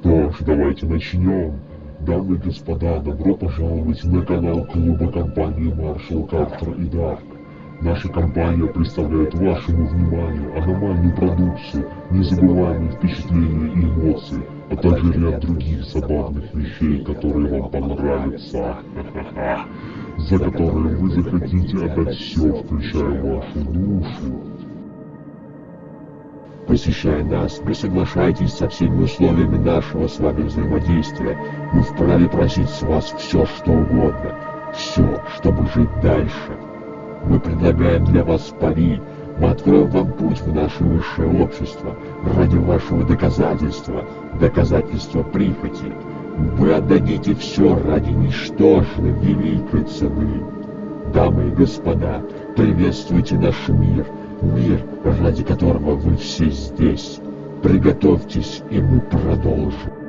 Что ж, давайте начнем. Дамы и господа, добро пожаловать на канал клуба компании Маршал Картер и Дарк. Наша компания представляет вашему вниманию аномальную продукцию, незабываемые впечатления и эмоции, а также ряд других забавных вещей, которые вам понравятся. За которые вы захотите отдать все, включая вашу душу. Посещая нас, вы соглашаетесь со всеми условиями нашего с вами взаимодействия. Мы вправе просить с вас все, что угодно. Все, чтобы жить дальше. Мы предлагаем для вас пари. Мы откроем вам путь в наше высшее общество ради вашего доказательства, доказательства прихоти. Вы отдадите все ради ничтожно великой цены. Дамы и господа, приветствуйте наш мир, мир, ради которого вы все здесь. Приготовьтесь, и мы продолжим.